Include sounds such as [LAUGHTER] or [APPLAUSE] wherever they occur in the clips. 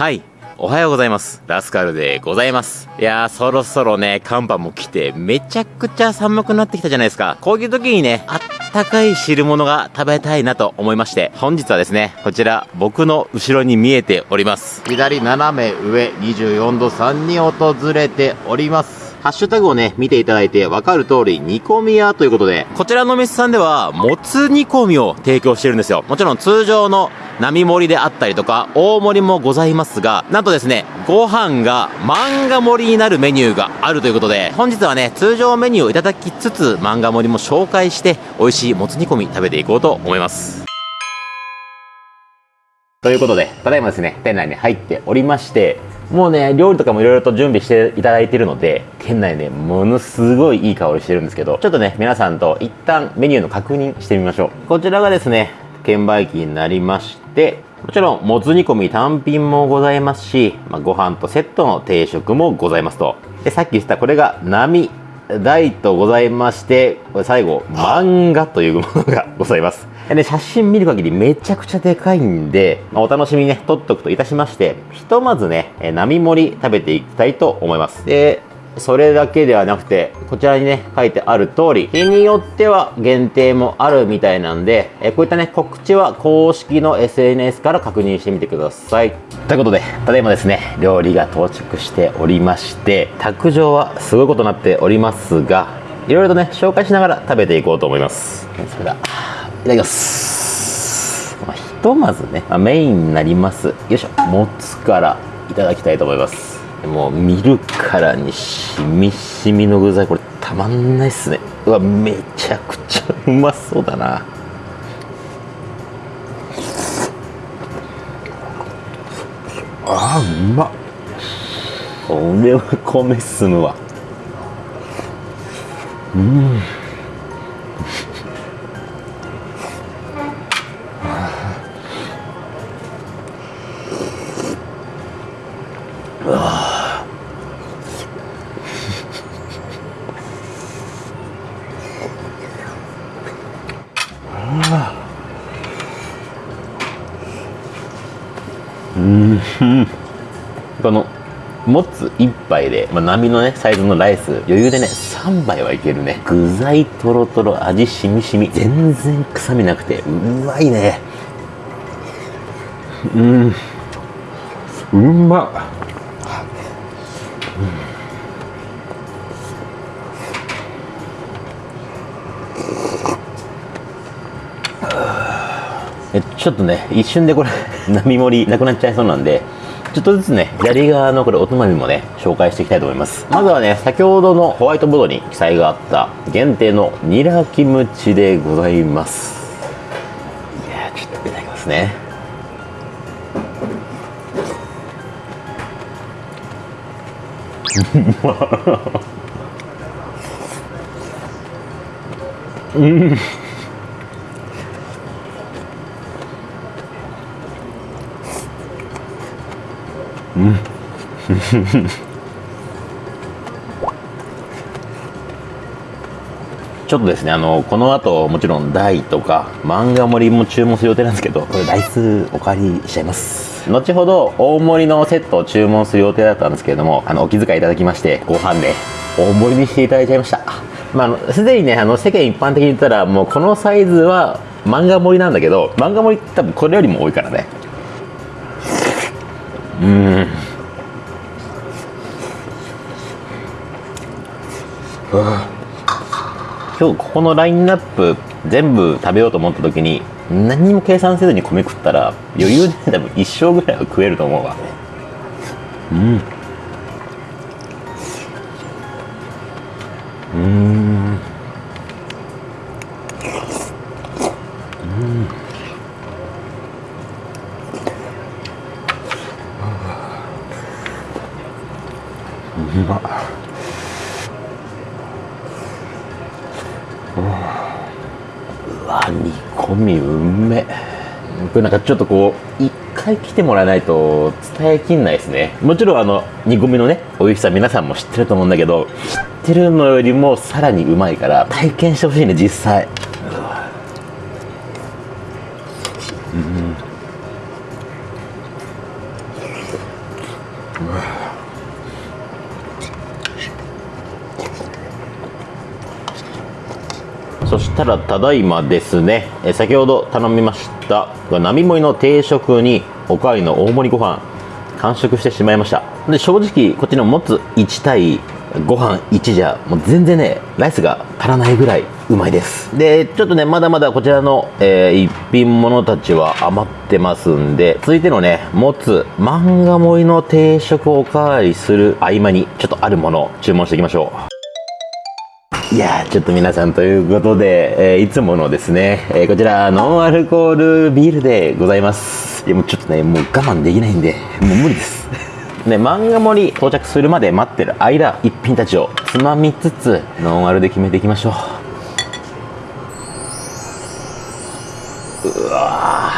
はい。おはようございます。ラスカルでございます。いやー、そろそろね、寒波も来て、めちゃくちゃ寒くなってきたじゃないですか。こういう時にね、あったかい汁物が食べたいなと思いまして、本日はですね、こちら、僕の後ろに見えております。左斜め上24度3に訪れております。ハッシュタグをね、見ていただいて分かる通り、煮込み屋ということで、こちらのお店さんでは、もつ煮込みを提供してるんですよ。もちろん通常の並盛りであったりとか、大盛りもございますが、なんとですね、ご飯が漫画盛りになるメニューがあるということで、本日はね、通常メニューをいただきつつ、漫画盛りも紹介して、美味しいもつ煮込み食べていこうと思います。ということで、ただいまですね、店内に入っておりまして、もうね、料理とかもいろいろと準備していただいているので、店内ね、ものすごいいい香りしてるんですけど、ちょっとね、皆さんと一旦メニューの確認してみましょう。こちらがですね、券売機になりまして、もちろん、もつ煮込み単品もございますし、まあ、ご飯とセットの定食もございますと。で、さっき言ったこれが波、大とございまして、これ最後、漫画というものがございます。でね、写真見る限りめちゃくちゃでかいんで、まあお楽しみにね、撮っとくといたしまして、ひとまずね、えー並盛り食べていきたいと思います。で、それだけではなくて、こちらにね、書いてある通り、日によっては限定もあるみたいなんで、えこういったね、告知は公式の SNS から確認してみてください。ということで、ただいまですね、料理が到着しておりまして、卓上はすごいことになっておりますが、いろいろとね、紹介しながら食べていこうと思います。それでは、いただきます。ま、ひとまずね、まあメインになります。よいしょ、もつからいただきたいと思います。もう見るからにしみしみの具材、これたまんないっすね。うわ、めちゃくちゃうまそうだな。あーうまっこれは米進むわこのもつ1杯で、まあ、波のねサイズのライス余裕でね3杯はいけるね。具材とろとろ味しみしみ全然臭みなくてうまいね。うん。うまっ。ちょっとね一瞬でこれ [LAUGHS] 波盛りなくなっちゃいそうなんでちょっとずつね左側のこれおつまみもね紹介していきたいと思います。まずはね先ほどのホワイトボードに記載があった限定のニラキムチでございます。いやーちょっといただきますね。[LAUGHS] うん。[LAUGHS] ちょっとですねあのこの後もちろん大とか漫画盛りも注文する予定なんですけどこれ台数お借りしちゃいます。後ほど大盛りのセットを注文する予定だったんですけれどもあのお気遣いいただきましてご飯で大盛りにしていただいちゃいました。まあすでにねあの世間一般的に言ったらもうこのサイズは漫画盛りなんだけど漫画盛りって多分これよりも多いからね。うん。今日ここのラインナップ全部食べようと思った時に何にも計算せずに米食ったら余裕で多分一生ぐらいは食えると思うわ。うん。うん。うんうまっうわ煮込みうめこれなんかちょっとこう一回来てもらわないと伝えきんないですね。もちろんあの煮込みのね美味しさ皆さんも知ってると思うんだけど知ってるのよりもさらにうまいから体験してほしいね実際。そしたらただいまですね。え先ほど頼みました並盛りの定食におかわりの大盛りご飯完食してしまいました。で正直こっちの持つ1対ご飯1じゃもう全然ねライスが足らないぐらいうまいです。でちょっとねまだまだこちらの、えー、一品物たちは余ってますんで続いてのね持つ漫画盛りの定食をおかわりする合間にちょっとあるものを注文していきましょう。いやちょっと皆さんということで、えー、いつものですね、えー、こちらノンアルコールビールでございます。でもうちょっとねもう我慢できないんでもう無理です。[LAUGHS] ね、漫画盛り到着するまで待ってる間一品たちをつまみつつノンアルで決めていきましょう。うわ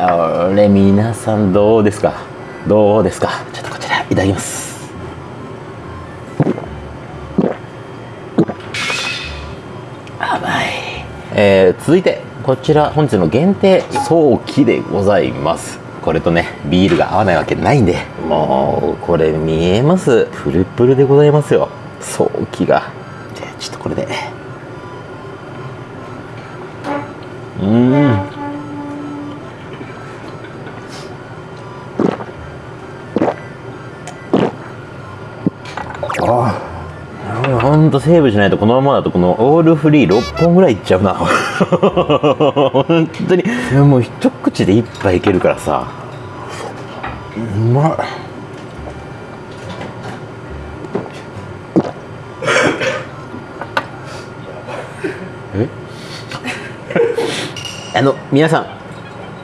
あれ皆さんどうですか？どうですか？ちょっとこちらいただきます。えー、続いてこちら本日の限定早期でございます。これとねビールが合わないわけないんで。もうこれ見えます。プルプルでございますよ。早期が。じゃあちょっとこれで。うん。とセーブしないとこのままだとこのオールフリー6本ぐらいいっちゃうな。本当に。もう一口で1杯いけるからさ。うまい。え？あの皆さん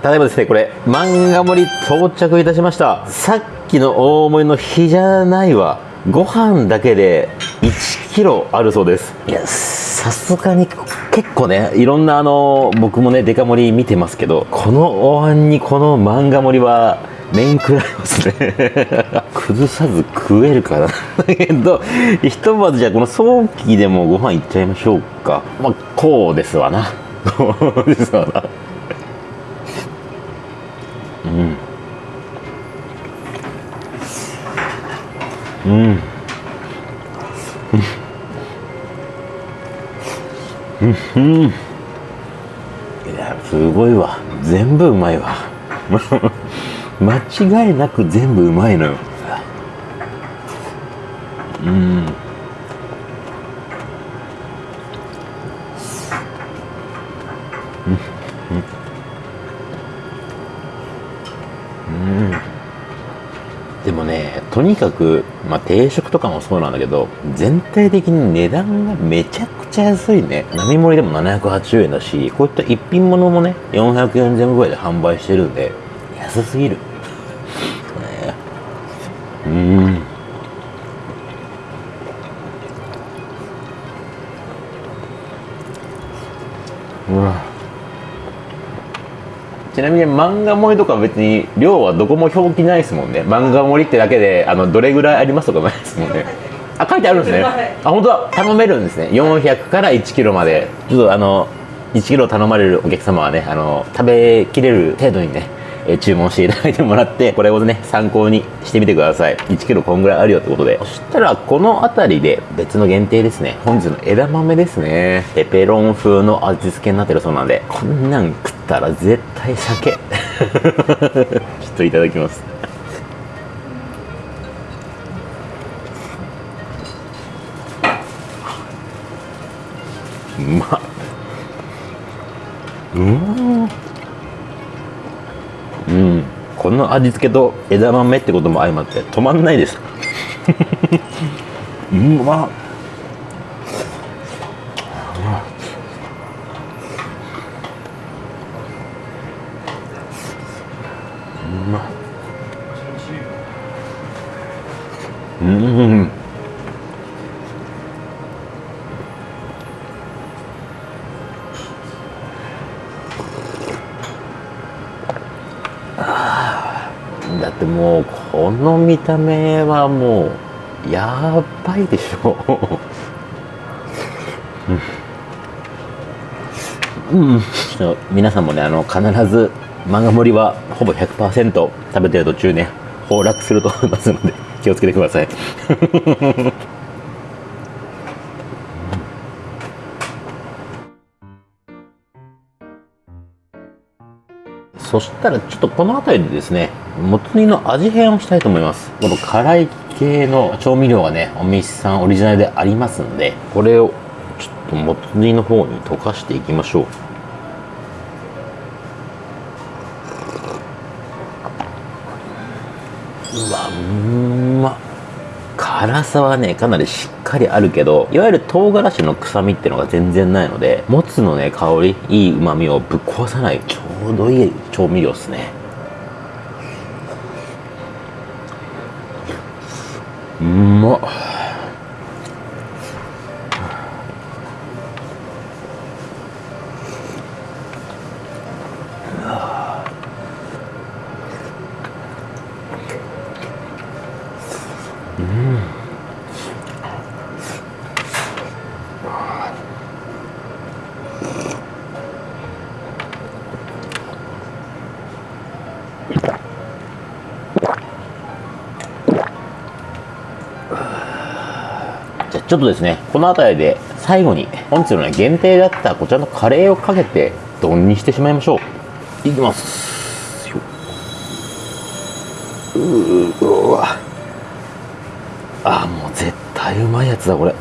ただいまですねこれ漫画盛り到着いたしました。さっきの大盛りの日じゃないわ。ご飯だけで1キロあるそうです。いやさすがに結構ねいろんなあの僕もねデカ盛り見てますけどこのお椀にこの漫画盛りは面食らいますね。[LAUGHS] 崩さず食えるかなだけどひとまずじゃあこの早期でもご飯いっちゃいましょうか。まあこうですわな。こうですわな。うん。うんうん。いやすごいわ。全部うまいわ。[LAUGHS] 間違いなく全部うまいのよ。うん。うん。でもねとにかく、まあ、定食とかもそうなんだけど全体的に値段がめちゃくちゃ安いね。並盛りでも780円だしこういった一品物もね400円ぐらいで販売してるんで安すぎる、[LAUGHS] ね、うん。うわ。ちなみに漫画盛りとか別に量はどこも表記ないですもんね。漫画盛りってだけであのどれぐらいありますとかないですもんね。あ書いてあるんですね。あ本当だ。頼めるんですね。400から1キロまで。ちょっとあの1キロ頼まれるお客様はねあの食べきれる程度にねえ注文していただいてもらって [LAUGHS] これをね参考にしてみてください。1キロこんぐらいあるよってことで。そしたらこの辺りで別の限定ですね。本日の枝豆ですね。ペペロン風の味付けになってるそうなんでこんなん食ったら絶対酒 [LAUGHS] ちょっといただきます。うまっ。うん。の味付けと枝豆ってことも相まって止まんないです。[LAUGHS] うまっうんだってもうこの見た目はもうやばいでしょ。うん、うん、皆さんもねあの必ず漫画盛りはほぼ100%食べてる途中ね崩落すると思いますので気をつけてください。そしたらちょっとこの辺りでですねもつ煮の味変をしたいと思います。この辛い系の調味料がねお店さんオリジナルでありますんでこれをちょっともつ煮の方に溶かしていきましょう。うわうま辛さはねかなりしっかりあるけどいわゆる唐辛子の臭みっていうのが全然ないのでもつのね香りいい旨味をぶっ壊さない。うどいい調味料ですね。うまっ。ちょっとですねこの辺りで最後に本日のね限定だったこちらのカレーをかけて丼にしてしまいましょう。いきます。ううわ。あもう絶対うまいやつだこれ。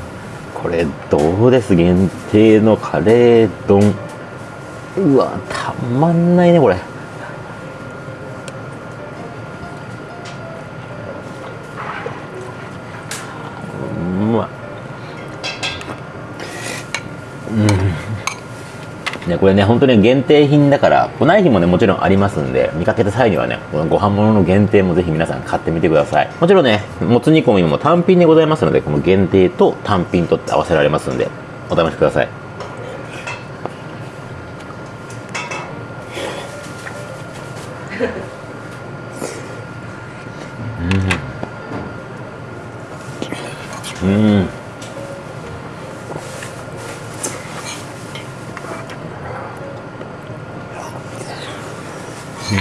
これどうです？限定のカレー丼。うわたまんないねこれ。ね、これね、本当に限定品だから、来ない日もね、もちろんありますんで、見かけた際にはね、このご飯物の限定もぜひ皆さん買ってみてください。もちろんね、もつ煮込みも単品でございますので、この限定と単品と合わせられますんで、お試しください。うん。うん。と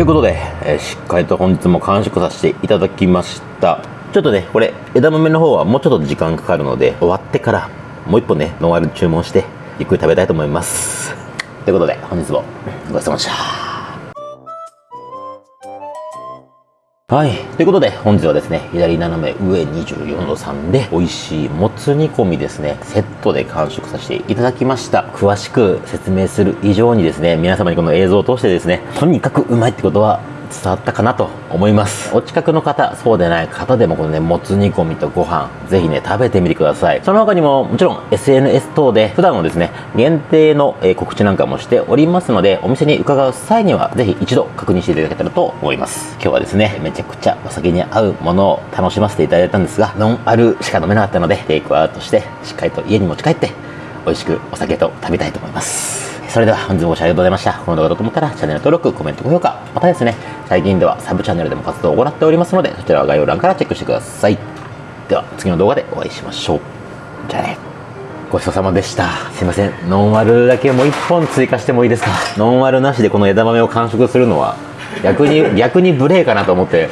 いうことで、えーしっかりと本日も完食させていただきました。ちょっとねこれ枝豆の方はもうちょっと時間かかるので終わってからもう一本ねノンアル注文してゆっくり食べたいと思います。ということで本日もごちそうさまでした。はい。ということで、本日はですね、左斜め上24度3で、美味しいもつ煮込みですね、セットで完食させていただきました。詳しく説明する以上にですね、皆様にこの映像を通してですね、とにかくうまいってことは伝わったかなと思います。お近くの方、そうでない方でもこのね、もつ煮込みとご飯、ぜひね、食べてみてください。その他にも、もちろん SNS 等で、普段のですね、限定のえ告知なんかもしておりますので、お店に伺う際には、ぜひ一度確認していただけたらと思います。今日はですね、めちゃくちゃお酒に合うものを楽しませていただいたんですが、ノンアルしか飲めなかったので、テイクアウトして、しっかりと家に持ち帰って、美味しくお酒と食べたいと思います。それでは本日もご視聴ありがとうございました。この動画だと思ったらチャンネル登録、コメント、高評価、またですね、最近ではサブチャンネルでも活動を行っておりますので、そちらは概要欄からチェックしてください。では次の動画でお会いしましょう。じゃあね。ごちそうさまでした。すいません。ノンアルだけもう一本追加してもいいですか？ノンアルなしでこの枝豆を完食するのは、逆に、逆に無礼かなと思って。